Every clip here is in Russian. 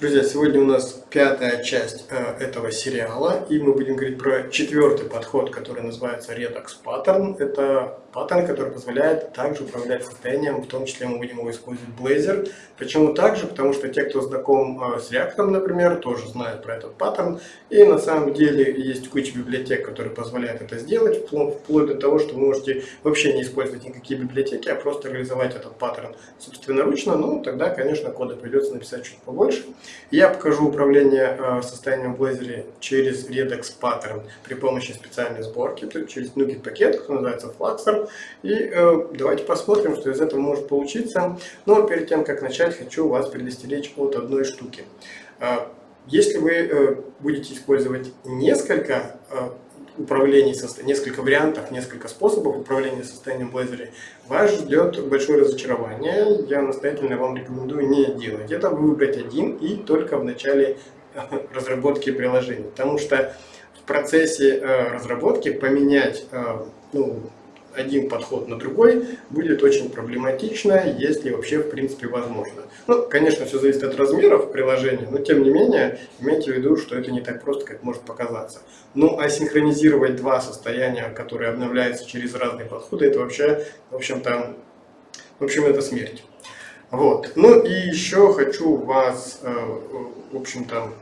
Друзья, сегодня у нас пятая часть э, этого сериала, и мы будем говорить про четвертый подход, который называется Redux Pattern. Это паттерн, который позволяет также управлять состоянием, в том числе мы будем его использовать в Blazor. Почему также? Потому что те, кто знаком э, с React, например, тоже знают про этот паттерн. И на самом деле есть куча библиотек, которые позволяют это сделать, вплоть до того, что вы можете вообще не использовать никакие библиотеки, а просто реализовать этот паттерн собственноручно. Ну, тогда, конечно, кода придется написать чуть побольше. Я покажу управление э, состоянием в Blazor через Redux Pattern при помощи специальной сборки, через NuGet пакет, который называется Fluxer. И э, давайте посмотрим, что из этого может получиться. Но перед тем, как начать, хочу вас предостеречь от одной штуки. Э, если вы будете использовать несколько управлений, несколько вариантов, несколько способов управления состоянием Blazor, вас ждет большое разочарование. Я настоятельно вам рекомендую не делать это, выбрать один и только в начале разработки приложения. Потому что в процессе э, разработки поменять э, ну, один подход на другой будет очень проблематично, если вообще в принципе возможно. Ну, конечно, все зависит от размеров приложения, но тем не менее, имейте в виду, что это не так просто, как может показаться. Ну, а синхронизировать два состояния, которые обновляются через разные подходы, это вообще, в общем-то, в общем, это смерть. Вот. Ну и еще хочу вас, э, в общем-то,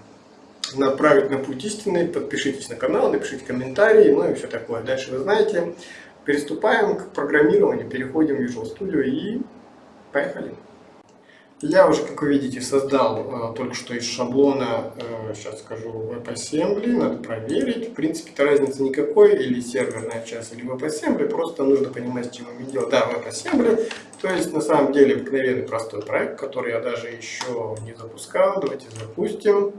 направить на путь истинный. Подпишитесь на канал, напишите комментарии, ну и все такое. Дальше вы знаете. Приступаем к программированию, переходим в Visual Studio и поехали. Я уже, как вы видите, создал э, только что из шаблона, э, сейчас скажу, WebAssembly, надо проверить. В принципе-то разницы никакой, или серверная часть, или WebAssembly, просто нужно понимать, с чем мы делаем. Да, WebAssembly, то есть на самом деле обыкновенный простой проект, который я даже еще не запускал. Давайте запустим.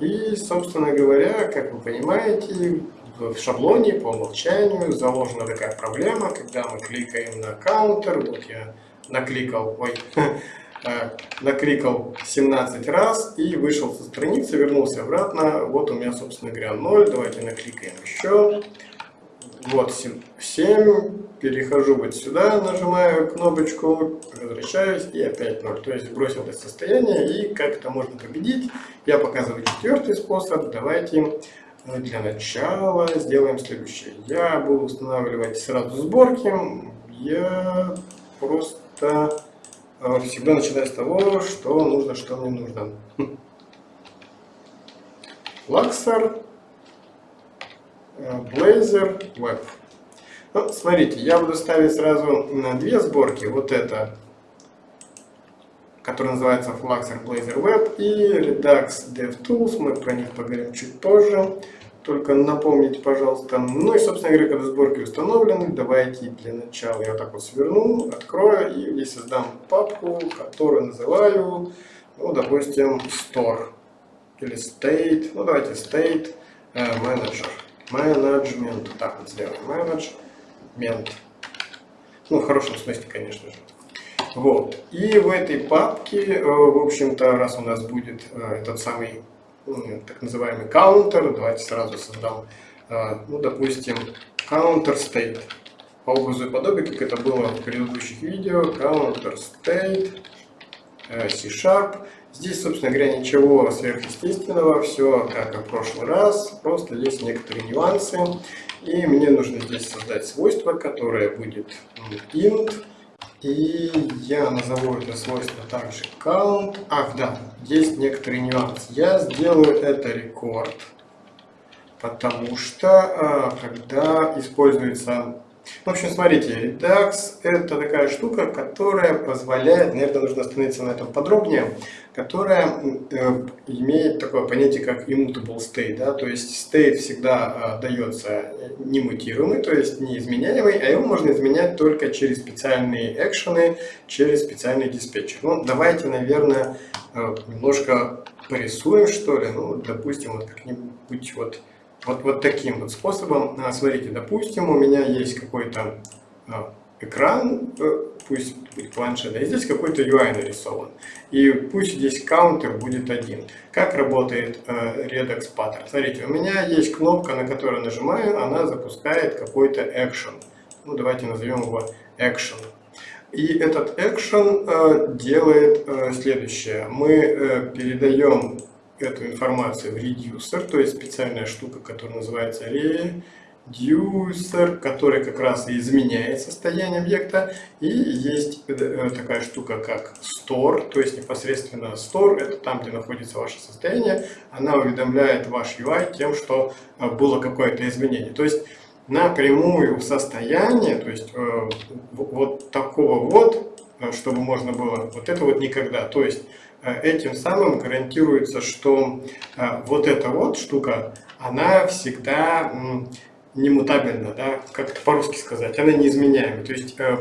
И, собственно говоря, как вы понимаете, в шаблоне по умолчанию заложена такая проблема, когда мы кликаем на каунтер, вот я накликал, ой, э, накликал 17 раз и вышел со страницы, вернулся обратно, вот у меня, собственно говоря, 0, давайте накликаем еще, вот 7, перехожу вот сюда, нажимаю кнопочку, возвращаюсь и опять 0. То есть бросил это состояние и как это можно победить. Я показываю четвертый способ. Давайте э, для начала сделаем следующее. Я буду устанавливать сразу сборки. Я просто э, всегда начинаю с того, что нужно, что мне нужно. Luxor Blazor Web. Ну, смотрите, я буду ставить сразу на две сборки. Вот это, которая называется Fluxer Blazor Web и Redux DevTools. Мы про них поговорим чуть позже. Только напомните, пожалуйста. Ну и, собственно говоря, когда сборки установлены, давайте для начала я вот так вот сверну, открою и здесь создам папку, которую называю, ну, допустим, Store или State. Ну, давайте State Manager. Management. Так вот сделаем. Management. Ну, в хорошем смысле, конечно же. Вот. И в этой папке, э, в общем-то, раз у нас будет э, этот самый так называемый counter, давайте сразу создам, э, ну, допустим, counter state. По образу и подобию, как это было в предыдущих видео, counter state, C-sharp. Здесь, собственно говоря, ничего сверхъестественного, все как и в прошлый раз, просто есть некоторые нюансы. И мне нужно здесь создать свойство, которое будет int. И я назову это свойство также count. Ах, да, есть некоторый нюанс. Я сделаю это рекорд, потому что а, когда используется в общем, смотрите, Redux это такая штука, которая позволяет, наверное, нужно остановиться на этом подробнее, которая э, имеет такое понятие, как immutable state. Да? То есть state всегда э, дается немутируемый, то есть неизменяемый, а его можно изменять только через специальные экшены, через специальный диспетчер. Ну, давайте, наверное, э, немножко порисуем, что ли. Ну, допустим, вот как-нибудь вот вот, вот таким вот способом. А, смотрите, допустим, у меня есть какой-то а, экран, э, пусть будет планшет, и здесь какой-то UI нарисован. И пусть здесь каунтер будет один. Как работает э, Redux Pattern? Смотрите, у меня есть кнопка, на которую нажимаю, она запускает какой-то action. Ну, давайте назовем его action. И этот action э, делает следующее. Мы передаем эту информацию в reducer, то есть специальная штука, которая называется reducer, который как раз и изменяет состояние объекта. И есть э, такая штука, как store, то есть непосредственно store, это там, где находится ваше состояние. Она уведомляет ваш UI тем, что э, было какое-то изменение. То есть напрямую в состояние, то есть э, вот такого вот, чтобы можно было, вот это вот никогда. То есть этим самым гарантируется, что э, вот эта вот штука, она всегда немутабельна, да, как по-русски сказать, она неизменяема. То есть э,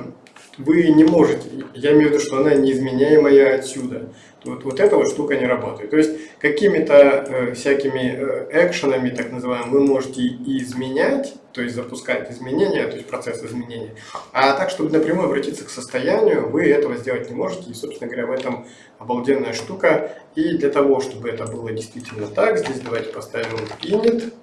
вы не можете, я имею в виду, что она неизменяемая отсюда. Вот, вот эта вот штука не работает. То есть какими-то э, всякими э, экшенами, так называемыми, вы можете изменять, то есть запускать изменения, то есть процесс изменения. А так, чтобы напрямую обратиться к состоянию, вы этого сделать не можете. И, собственно говоря, в этом обалденная штука. И для того, чтобы это было действительно так, здесь давайте поставим init.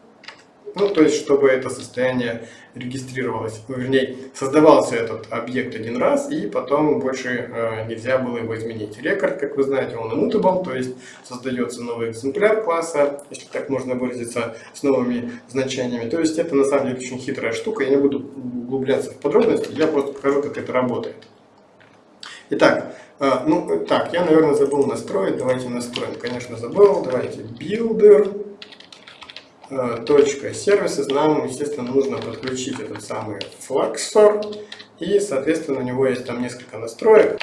Ну, то есть, чтобы это состояние регистрировалось, ну, вернее, создавался этот объект один раз, и потом больше э, нельзя было его изменить. Рекорд, как вы знаете, он immutable, то есть создается новый экземпляр класса, если так можно выразиться, с новыми значениями. То есть, это на самом деле очень хитрая штука, я не буду углубляться в подробности, я просто покажу, как это работает. Итак, э, ну, так, я, наверное, забыл настроить, давайте настроим. Конечно, забыл, давайте builder. Э, точка сервисы, нам, естественно, нужно подключить этот самый Fluxor. И, соответственно, у него есть там несколько настроек,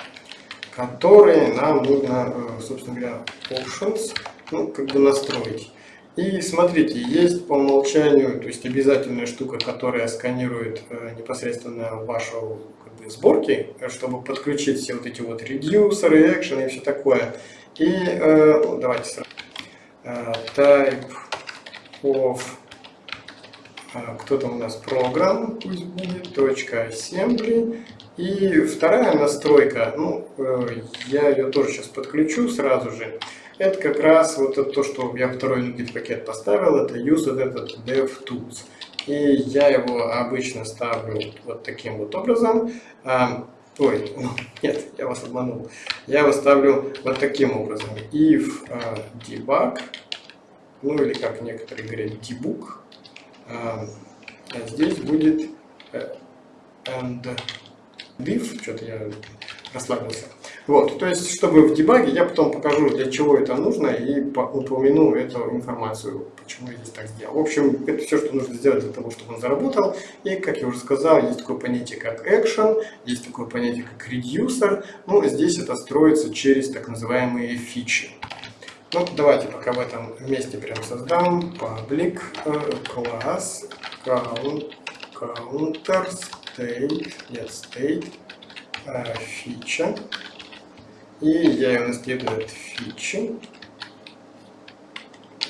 которые нам нужно, э, собственно говоря, options, ну, как бы настроить. И смотрите, есть по умолчанию, то есть обязательная штука, которая сканирует э, непосредственно вашу как бы, сборки, чтобы подключить все вот эти вот редюсеры, экшены и все такое. И э, ну, давайте сразу. Type of а, кто то у нас программ, пусть будет, точка assembly. И вторая настройка, ну, э, я ее тоже сейчас подключу сразу же. Это как раз вот это то, что я второй NuGet пакет поставил, это use вот этот DevTools. И я его обычно ставлю вот таким вот образом. А, ой, ну, нет, я вас обманул. Я его ставлю вот таким образом. If uh, debug ну или как некоторые говорят, debug. А, а здесь будет э, and div, что-то я расслабился. Вот, то есть, чтобы в дебаге, я потом покажу, для чего это нужно, и упомяну эту информацию, почему я здесь так сделал. В общем, это все, что нужно сделать для того, чтобы он заработал. И, как я уже сказал, есть такое понятие, как action, есть такое понятие, как reducer. Ну, здесь это строится через так называемые фичи. Ну, давайте пока в этом месте прям создам public class count, counter state, нет, state фича. И я ее наследую от фичи.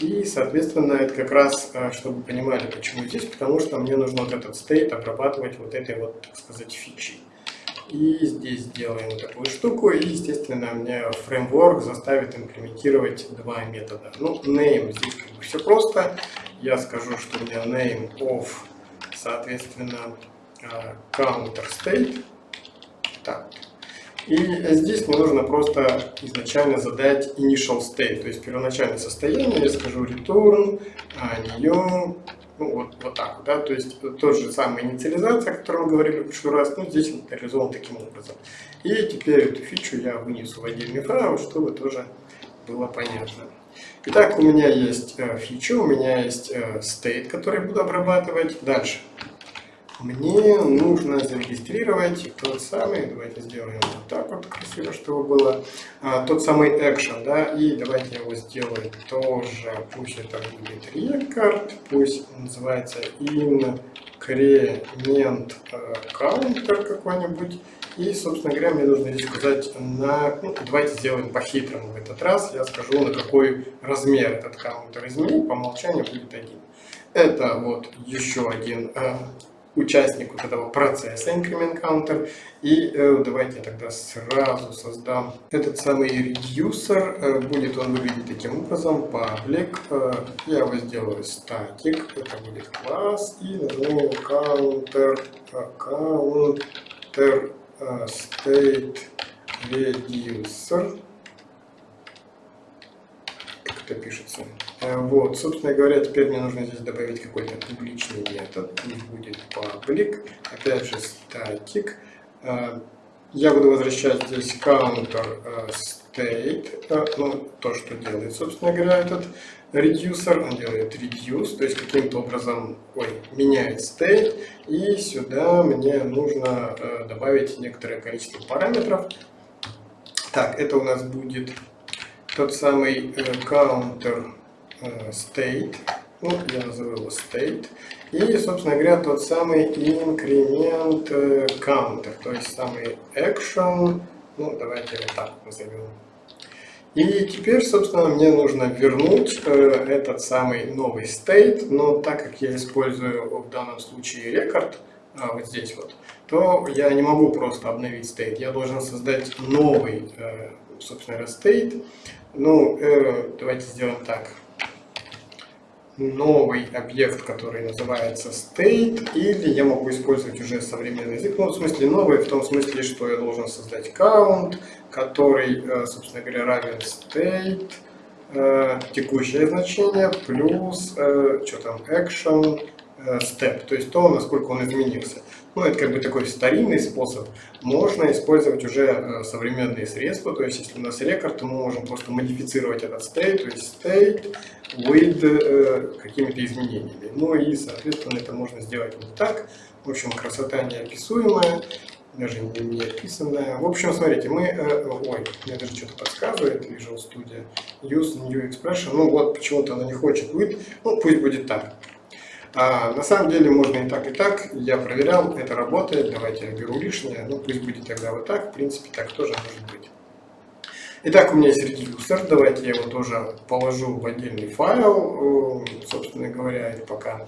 И, соответственно, это как раз, э, чтобы понимали, почему здесь, потому что мне нужно вот этот state обрабатывать вот этой вот, так сказать, фичей. И здесь делаем такую штуку, и, естественно, мне фреймворк заставит имплементировать два метода. Ну, name здесь как бы все просто. Я скажу, что у меня name of, соответственно, а, counter state. Так. И здесь мне нужно просто изначально задать initial state, то есть первоначальное состояние. Я скажу return, new, ну, вот, вот так да, то есть тот же самый инициализация, о которой мы говорили в прошлый раз, ну, здесь он реализован таким образом. И теперь эту фичу я вынесу в отдельный файл, чтобы тоже было понятно. Итак, у меня есть э, фича, у меня есть э, state, который буду обрабатывать. Дальше мне нужно зарегистрировать тот самый, давайте сделаем вот так вот красиво, чтобы было, а, тот самый action, да, и давайте его сделаю тоже, пусть это будет record, пусть называется increment counter какой-нибудь, и, собственно говоря, мне нужно здесь сказать на, ну, давайте сделаем по-хитрому в этот раз, я скажу, на какой размер этот каунтер изменить, по умолчанию будет один. Это вот еще один а, участник вот этого процесса increment counter. И э, давайте я тогда сразу создам этот самый reducer. Э, будет он выглядеть таким образом. Public. Э, я его сделаю static. Это будет класс. И назову counter, counter state reducer. Как это пишется? Вот, собственно говоря, теперь мне нужно здесь добавить какой-то публичный метод. Пусть будет public. Опять же, static. Я буду возвращать здесь counter state, ну, то, что делает, собственно говоря, этот reducer, он делает reduce, то есть каким-то образом ой, меняет state, и сюда мне нужно э, добавить некоторое количество параметров. Так, это у нас будет тот самый э, counter э, state, ну, я назову его state, и, собственно говоря, тот самый increment э, counter, то есть самый action, ну, давайте его так назовем. И теперь, собственно, мне нужно вернуть э, этот самый новый state, но так как я использую в данном случае рекорд, э, вот здесь вот, то я не могу просто обновить state, я должен создать новый, э, собственно state. Ну, э, давайте сделаем так новый объект, который называется state, или я могу использовать уже современный язык, ну, в смысле новый, в том смысле, что я должен создать count, который, э, собственно говоря, равен state, э, текущее значение, плюс, э, что там, action, step, то есть то, насколько он изменился. Ну, это как бы такой старинный способ. Можно использовать уже э, современные средства, то есть если у нас рекорд, то мы можем просто модифицировать этот state, то есть state with э, какими-то изменениями. Ну и, соответственно, это можно сделать вот так. В общем, красота неописуемая, даже не, не описанная. В общем, смотрите, мы... Э, ой, мне даже что-то подсказывает Visual Studio. Use New Expression. Ну вот, почему-то она не хочет with. Ну, пусть будет так. А на самом деле можно и так, и так. Я проверял, это работает. Давайте я беру лишнее. Ну, пусть будет тогда вот так. В принципе, так тоже может быть. Итак, у меня есть редюсер. Давайте я его тоже положу в отдельный файл. Собственно говоря, пока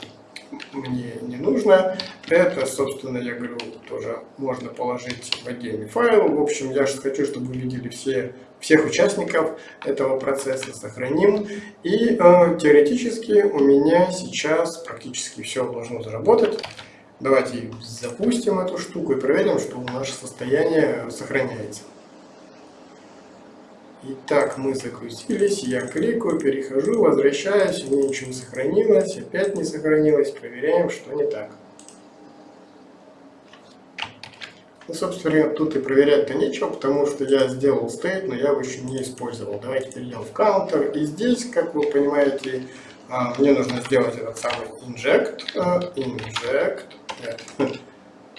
мне не нужно. Это, собственно, я говорю, тоже можно положить в отдельный файл. В общем, я же хочу, чтобы вы видели все, всех участников этого процесса, сохраним. И э, теоретически у меня сейчас практически все должно заработать. Давайте запустим эту штуку и проверим, что наше состояние сохраняется. Итак, мы загрузились, я кликаю, перехожу, возвращаюсь, у меня ничего не сохранилось, опять не сохранилось, проверяем, что не так. Ну, собственно, тут и проверять-то нечего, потому что я сделал state, но я его еще не использовал. Давайте перейдем в counter. И здесь, как вы понимаете, а, мне нужно сделать этот самый inject, а,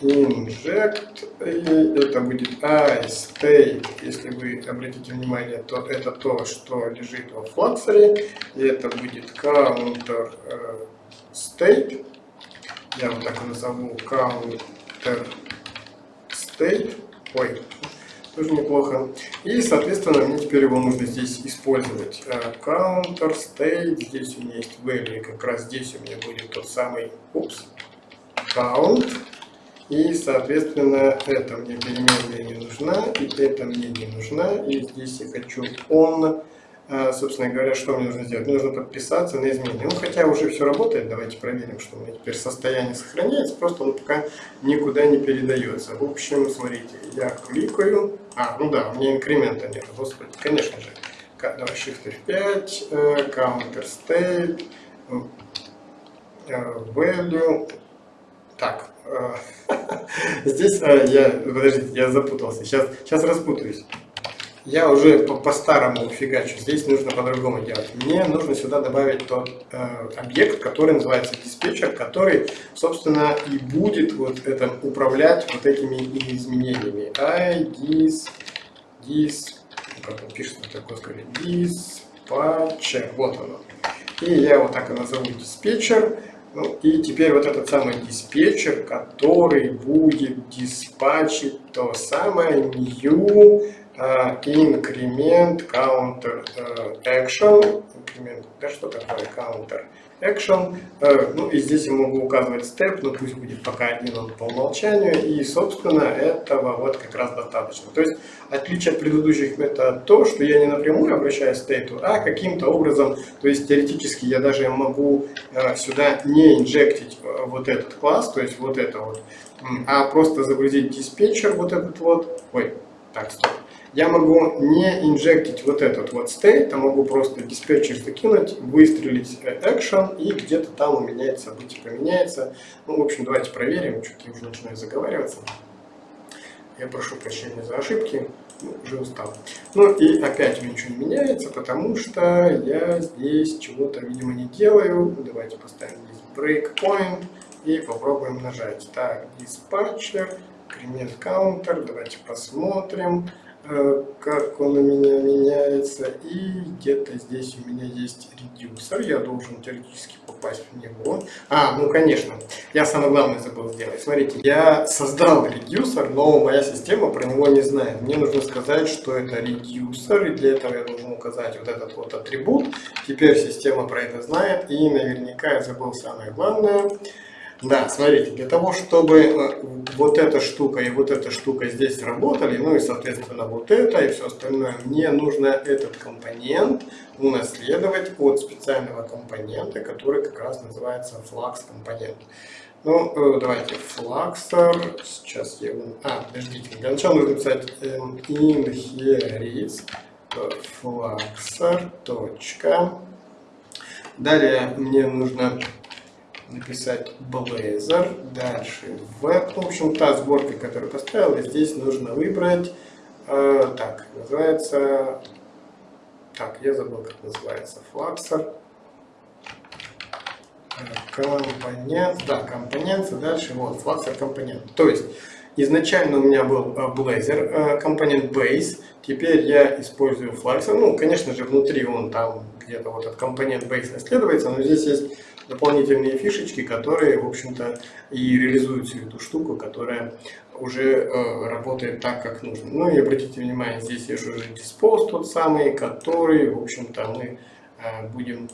inject, и это будет iState, если вы обратите внимание, то это то, что лежит во флаксере, и это будет counter э, state, я вот так назову counter state, ой, тоже неплохо. И, соответственно, мне теперь его нужно здесь использовать. Э, counter state, здесь у меня есть value, как раз здесь у меня будет тот самый, упс, count, и, соответственно, это мне переменная не нужна, и это мне не нужна. И здесь я хочу он. А, собственно говоря, что мне нужно сделать? Мне нужно подписаться на изменения. Ну, хотя уже все работает, давайте проверим, что у меня теперь состояние сохраняется, просто он пока никуда не передается. В общем, смотрите, я кликаю. А, ну да, у меня инкремента нет, господи, конечно же. Давай Shift F5, э, Counter State, э, Value. Так, э, Здесь а, я, подождите, я запутался, сейчас, сейчас распутаюсь. Я уже по-старому по фигачу, здесь нужно по-другому делать. Мне нужно сюда добавить тот э, объект, который называется диспетчер, который, собственно, и будет вот это управлять вот этими изменениями. I, dis, dis, как он пишется, такое сказать, диспатчер, вот оно. И я вот так и назову диспетчер. Ну, и теперь вот этот самый диспетчер, который будет диспатчить то самое new uh, increment counter uh, action. Increment, да что такое counter? Action. Э, ну и здесь я могу указывать step, но пусть будет пока один он по умолчанию. И, собственно, этого вот как раз достаточно. То есть, отличие от предыдущих методов то, что я не напрямую обращаюсь к стейту, а каким-то образом, то есть теоретически я даже могу э, сюда не инжектить э, вот этот класс, то есть вот это вот, а просто загрузить диспетчер вот этот вот. Ой, так, стоп я могу не инжектить вот этот вот state, а могу просто диспетчер закинуть, выстрелить action, и где-то там у меня это событие поменяется. Ну, в общем, давайте проверим, что-то я уже начинаю заговариваться. Я прошу прощения за ошибки, ну, уже устал. Ну и опять ничего не меняется, потому что я здесь чего-то, видимо, не делаю. Давайте поставим здесь breakpoint и попробуем нажать. Так, диспатчер, increment counter, давайте посмотрим. Э, как он у меня меняется. И где-то здесь у меня есть редюсер. Я должен теоретически попасть в него. А, ну конечно, я самое главное забыл сделать. Смотрите, я создал редюсер, но моя система про него не знает. Мне нужно сказать, что это редюсер, и для этого я должен указать вот этот вот атрибут. Теперь система про это знает, и наверняка я забыл самое главное. Да, смотрите, для того, чтобы э, вот эта штука и вот эта штука здесь работали, ну и, соответственно, вот это и все остальное, мне нужно этот компонент унаследовать от специального компонента, который как раз называется flux компонент. Ну, э, давайте, fluxer, сейчас я. А, подождите, для начала нужно написать inherits fluxer, точка. Далее мне нужно написать Blazor, дальше web. В общем, та сборка, которую поставил, и здесь нужно выбрать, э, так, называется, так, я забыл, как называется, Fluxer. Компонент, да, компонент, дальше вот, Fluxer компонент. То есть, изначально у меня был э, Blazor, э, компонент Base, теперь я использую Fluxer. Ну, конечно же, внутри он там где-то вот этот компонент Base наследуется, но здесь есть дополнительные фишечки, которые, в общем-то, и реализуют всю эту штуку, которая уже э, работает так, как нужно. Ну и обратите внимание, здесь есть уже диспоз тот самый, который, в общем-то, мы э, будем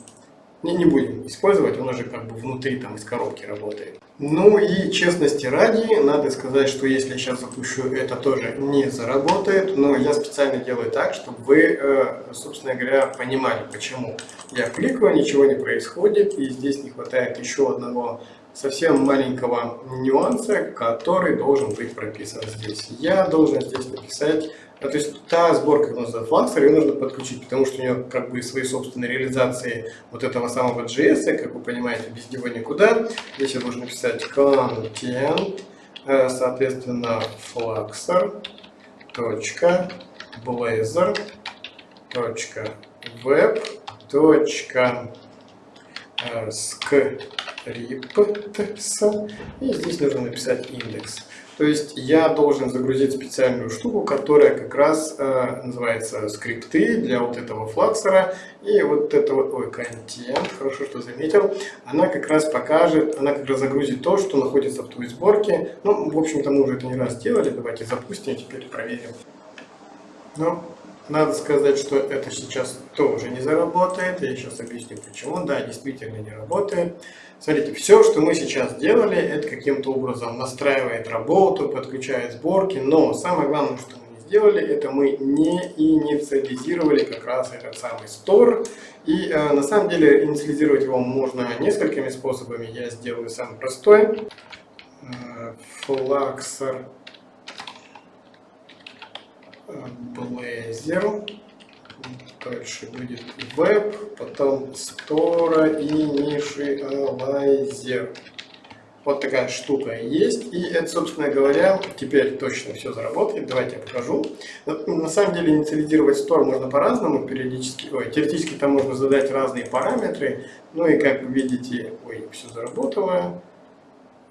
не, будем использовать, он уже как бы внутри там из коробки работает. Ну и честности ради, надо сказать, что если я сейчас запущу, это тоже не заработает, но я специально делаю так, чтобы вы, э, собственно говоря, понимали, почему. Я кликаю, ничего не происходит, и здесь не хватает еще одного совсем маленького нюанса, который должен быть прописан здесь. Я должен здесь написать то есть та сборка, как называется, Fluxer, ее нужно подключить, потому что у нее как бы свои собственные реализации вот этого самого JS, как вы понимаете, без него никуда. Здесь я должен написать content, э, соответственно, Fluxer, точка, Blazor, точка, web, точка, э, scripts, и здесь нужно написать индекс. То есть я должен загрузить специальную штуку, которая как раз э, называется скрипты для вот этого флаксера. И вот это вот, ой, контент, хорошо, что заметил, она как раз покажет, она как раз загрузит то, что находится в той сборке. Ну, в общем-то, мы уже это не раз делали, давайте запустим, теперь проверим. Ну, надо сказать, что это сейчас тоже не заработает. Я сейчас объясню почему. Да, действительно не работает. Смотрите, все, что мы сейчас делали, это каким-то образом настраивает работу, подключает сборки. Но самое главное, что мы не сделали, это мы не инициализировали как раз этот самый стор. И э, на самом деле инициализировать его можно несколькими способами. Я сделаю самый простой. Э, Fluxer Blazor. Дальше будет веб, потом Store и Initializer. Вот такая штука есть. И это, собственно говоря, теперь точно все заработает. Давайте я покажу. На самом деле инициализировать Store можно по-разному. Периодически, ой, теоретически там можно задать разные параметры. Ну и как вы видите, ой, все заработало.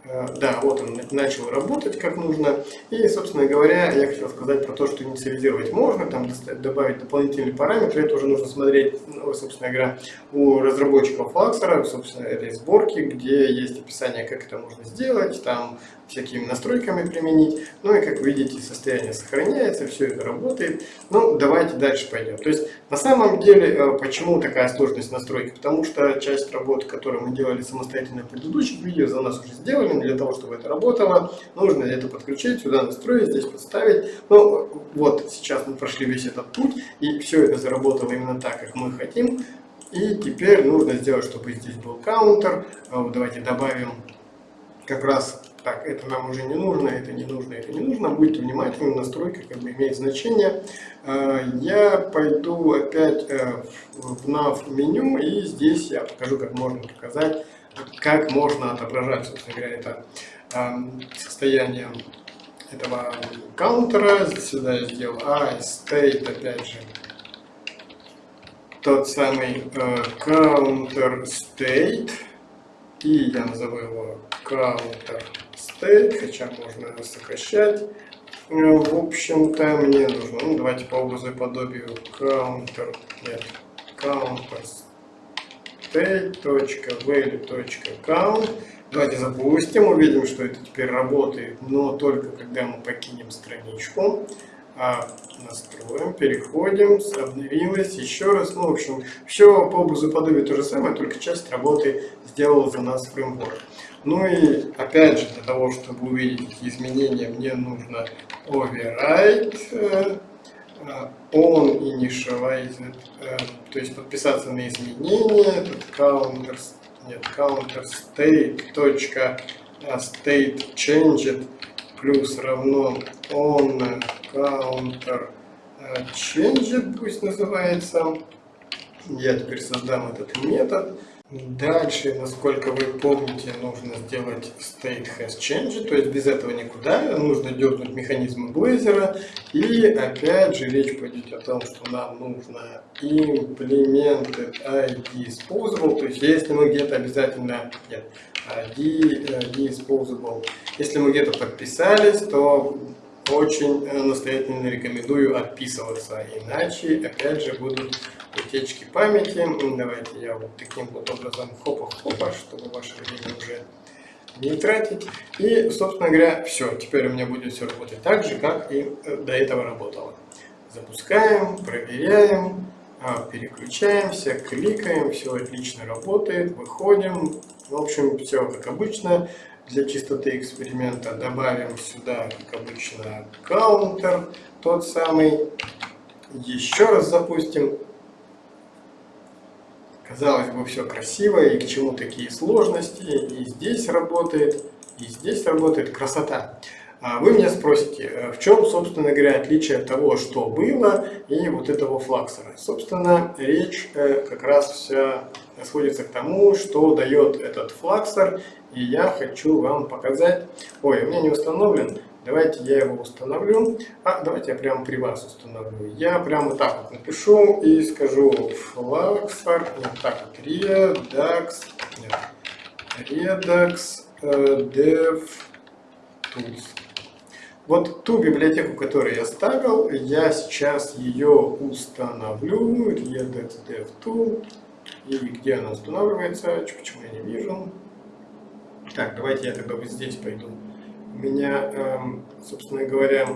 Э, да, вот он начал работать как нужно. И, собственно говоря, я хотел сказать про то, что инициализировать можно, там добавить дополнительные параметры. Это уже нужно смотреть, ну, собственно говоря, у разработчиков Fluxer, собственно, этой сборки, где есть описание, как это можно сделать, там всякими настройками применить. Ну и как видите, состояние сохраняется, все это работает. Ну, давайте дальше пойдем. То есть, на самом деле, э, почему такая сложность настройки? Потому что часть работы, которую мы делали самостоятельно в предыдущих видео, за нас уже сделали. Для того, чтобы это работало, нужно это подключить, сюда настроить, здесь подставить. Ну, вот сейчас мы прошли весь этот путь, и все это заработало именно так, как мы хотим. И теперь нужно сделать, чтобы здесь был каунтер. Э, давайте добавим как раз так, это нам уже не нужно, это не нужно, это не нужно. Будьте внимательны, настройка как бы имеет значение. Э, я пойду опять э, в nav меню и здесь я покажу, как можно показать, как можно отображать, собственно говоря, это эм, состояние этого каунтера. Сюда я сделал I state, опять же, тот самый э, counter state и я назову его counter state, хотя можно сокращать. Ну, в общем-то, мне нужно, ну, давайте по образу и подобию counter, нет, counter state.value.count. Давайте запустим, увидим, что это теперь работает, но только когда мы покинем страничку. А, настроим, переходим, обновилось, еще раз, ну, в общем, все по образу подобию то же самое, только часть работы сделал за нас фреймворк. Ну и опять же, для того, чтобы увидеть изменения, мне нужно override э, on initialized, э, то есть подписаться на изменения, тут counter, нет, counter state, точка, state changed, плюс равно on counter changed, пусть называется. Я теперь создам этот метод. Дальше, насколько вы помните, нужно сделать state has changed, то есть без этого никуда. Нужно дернуть механизм Blazor. И опять же речь пойдет о том, что нам нужно implemented ID disposable, то есть если мы где-то обязательно, нет, ID disposable, если мы где-то подписались, то очень настоятельно рекомендую отписываться, иначе опять же будут утечки памяти. Давайте я вот таким вот образом хопа-хопа, чтобы ваше время уже не тратить. И, собственно говоря, все. Теперь у меня будет все работать так же, как и э, до этого работало. Запускаем, проверяем, а, переключаемся, кликаем, все отлично работает, выходим. В общем, все как обычно. Для чистоты эксперимента добавим сюда, как обычно, каунтер, тот самый. Еще раз запустим. Казалось бы, все красиво, и к чему такие сложности, и здесь работает, и здесь работает красота. А вы меня спросите, э, в чем, собственно говоря, отличие того, что было, и вот этого флаксера. Собственно, речь э, как раз вся сводится к тому, что дает этот флаксер, и я хочу вам показать. Ой, у меня не установлен, Давайте я его установлю. А, давайте я прямо при вас установлю. Я прямо так вот напишу и скажу fluxar, нет, так вот, redux, нет, redux dev tools. Вот ту библиотеку, которую я ставил, я сейчас ее установлю. Redux dev tool. И где она устанавливается? Почему я не вижу? Так, давайте я тогда вот здесь пойду меня, эм, собственно говоря,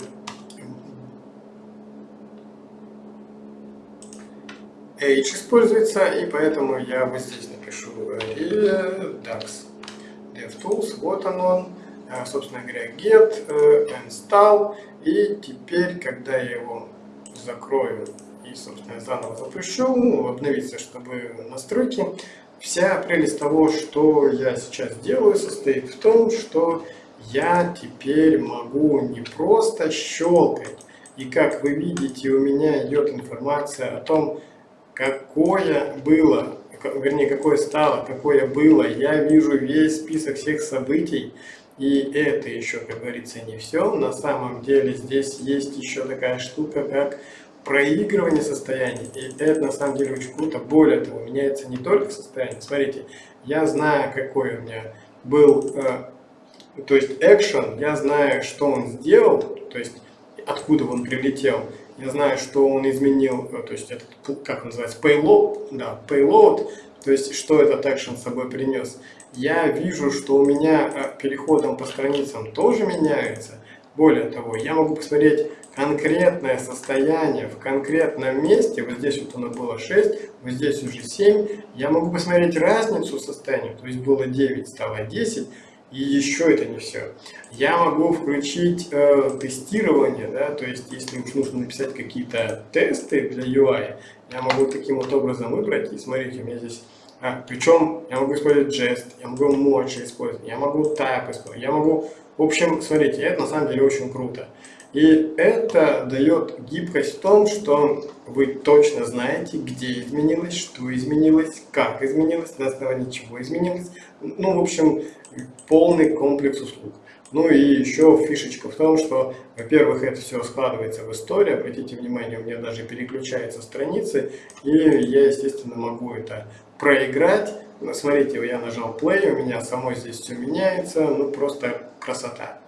H используется, и поэтому я вот здесь напишу DAX. DevTools, вот он он, э, собственно говоря, get, э, install, и теперь, когда я его закрою и, собственно, заново запущу, обновиться, чтобы настройки, вся прелесть того, что я сейчас делаю, состоит в том, что я теперь могу не просто щелкать, и как вы видите, у меня идет информация о том, какое было, вернее, какое стало, какое было. Я вижу весь список всех событий, и это еще, как говорится, не все. На самом деле здесь есть еще такая штука, как проигрывание состояний. И это на самом деле очень круто. Более того, меняется не только состояние. Смотрите, я знаю, какой у меня был э, то есть action, я знаю, что он сделал, то есть откуда он прилетел, я знаю, что он изменил, э, то есть этот, как называется, payload, да, payload, то есть что этот action с собой принес. Я вижу, что у меня э, переходом по страницам тоже меняется. Более того, я могу посмотреть конкретное состояние в конкретном месте, вот здесь вот оно было 6, вот здесь уже 7, я могу посмотреть разницу состояния, то есть было 9, стало 10, и еще это не все. Я могу включить э, тестирование, да, то есть если уж нужно написать какие-то тесты для UI, я могу таким вот образом выбрать, и смотрите, у меня здесь а, причем я могу использовать жест, я могу emoji использовать, я могу type использовать, я могу... В общем, смотрите, это на самом деле очень круто. И это дает гибкость в том, что вы точно знаете, где изменилось, что изменилось, как изменилось, на основании чего изменилось. Ну, в общем, полный комплекс услуг. Ну и еще фишечка в том, что, во-первых, это все складывается в историю. Обратите внимание, у меня даже переключаются страницы, и я, естественно, могу это проиграть. Смотрите, я нажал play, у меня само здесь все меняется, ну просто красота.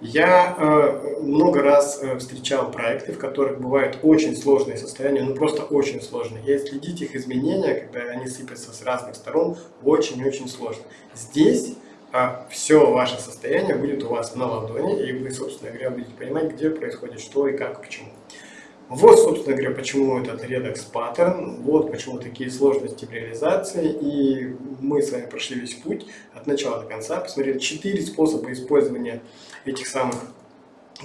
Я э, много раз э, встречал проекты, в которых бывают очень сложные состояния, ну просто очень сложные. И следить их изменения, когда они сыпятся с разных сторон, очень-очень сложно. Здесь э, все ваше состояние будет у вас на ладони, и вы, собственно говоря, будете понимать, где происходит что и как, почему. Вот, собственно говоря, почему этот Redux паттерн, вот почему такие сложности в реализации. И мы с вами прошли весь путь от начала до конца, посмотрели четыре способа использования этих самых,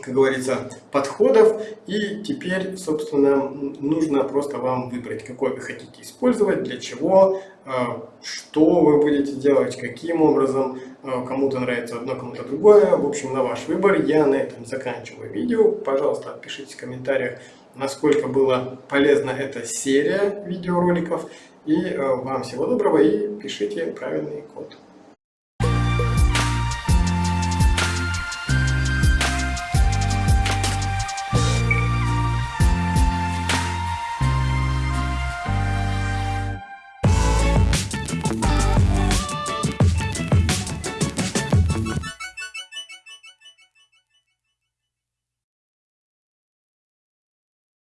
как говорится, подходов. И теперь, собственно, нужно просто вам выбрать, какой вы хотите использовать, для чего, а, что вы будете делать, каким образом, а, кому-то нравится одно, кому-то другое. В общем, на ваш выбор. Я на этом заканчиваю видео. Пожалуйста, пишите в комментариях, насколько была полезна эта серия видеороликов. И э, вам всего доброго и пишите правильный код.